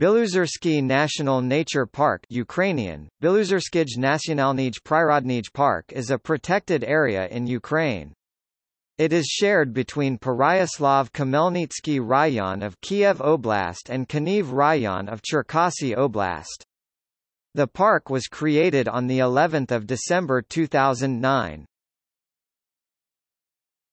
Biluzersky National Nature Park Ukrainian, Biluzerskij Nationalnij Prirodnij Park is a protected area in Ukraine. It is shared between Pereiaslav-Khmelnytskyi Rayon of Kiev Oblast and Kaniv Rayon of Cherkasy Oblast. The park was created on the 11th of December 2009.